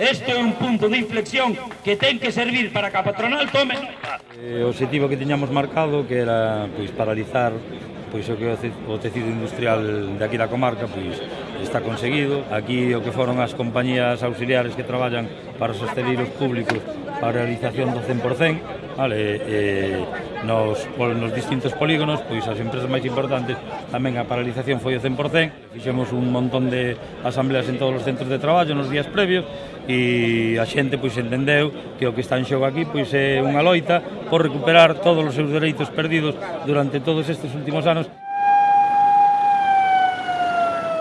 Este é un punto de inflexión que ten que servir para que a patronal tome nota. Eh, o objetivo que tiñamos marcado que era pois, paralizar pois o que o tecido industrial de aquí da comarca pois está conseguido. Aquí o que foron as compañías auxiliares que traballan para sostener os públicos para a realización do 100%, vale, eh, eh nos, nos distintos polígonos, pois as empresas máis importantes tamén a paralización foi o 100%. Fixemos un montón de asambleas en todos os centros de traballo nos días previos e a xente pois entendeu que o que está en xogo aquí pois é unha loita por recuperar todos os seus dereitos perdidos durante todos estes últimos anos.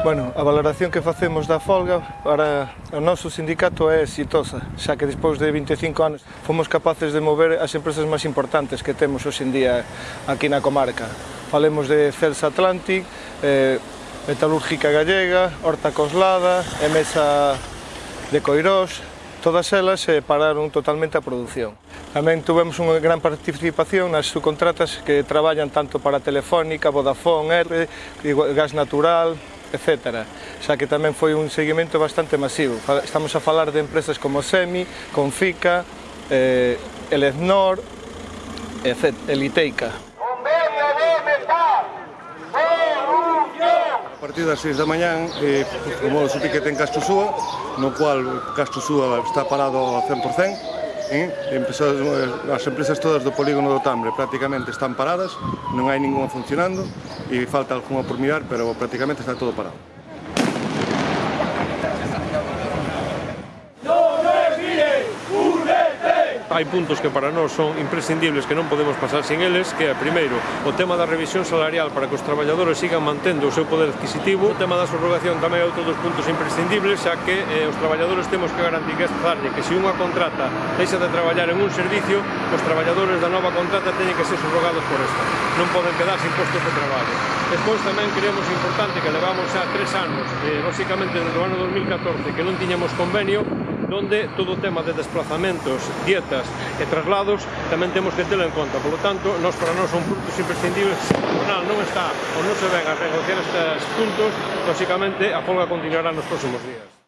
Bueno, a valoración que facemos da folga para o noso sindicato é exitosa, xa que despois de 25 anos fomos capaces de mover as empresas máis importantes que temos hoxe en día aquí na comarca. Falemos de Celsa Atlantic, eh, Metalúrgica Gallega, Horta Coslada, Emesa de Coirós, todas elas eh, pararon totalmente a produción. Tamén tivemos unha gran participación nas subcontratas que traballan tanto para Telefónica, Vodafone, R, Gas Natural, etc. Xa que tamén foi un seguimento bastante masivo. Estamos a falar de empresas como Semi, Confica, eh, Eleznor, etc. Eliteica. A partir das 6 da mañán eh, como o piquete en Castosúa, no cual Castosúa está parado a 100%, eh? Empezou, eh, as empresas todas do polígono do Tambre prácticamente están paradas, non hai ninguna funcionando e falta alguna por mirar, pero prácticamente está todo parado. hai puntos que para nós son imprescindibles que non podemos pasar sin eles, que é primeiro o tema da revisión salarial para que os traballadores sigan mantendo o seu poder adquisitivo, o tema da subrogación tamén é outro dos puntos imprescindibles, xa que eh, os traballadores temos que garantir que que se unha contrata deixa de traballar en un servicio, os traballadores da nova contrata teñen que ser subrogados por esta. Non poden quedar sin postos de traballo. Despois tamén creemos importante que levamos xa tres anos, eh, basicamente desde o ano 2014, que non tiñamos convenio, donde todo o tema de desplazamentos, dietas e traslados tamén temos que telo en conta. Por lo tanto, nos para nós son puntos imprescindibles. O non está ou non se ven a negociar estes puntos, lóxicamente a folga continuará nos próximos días.